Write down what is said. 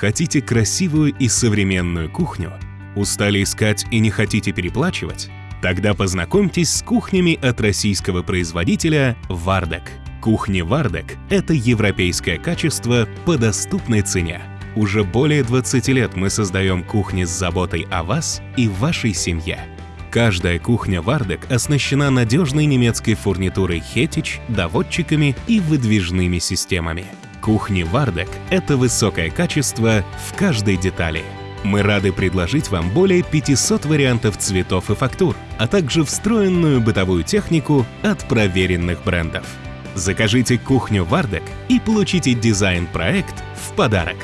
Хотите красивую и современную кухню? Устали искать и не хотите переплачивать? Тогда познакомьтесь с кухнями от российского производителя «Вардек». Кухни «Вардек» — это европейское качество по доступной цене. Уже более 20 лет мы создаем кухни с заботой о вас и вашей семье. Каждая кухня «Вардек» оснащена надежной немецкой фурнитурой «Хетич», доводчиками и выдвижными системами. Кухни «Вардек» — это высокое качество в каждой детали. Мы рады предложить вам более 500 вариантов цветов и фактур, а также встроенную бытовую технику от проверенных брендов. Закажите кухню «Вардек» и получите дизайн-проект в подарок.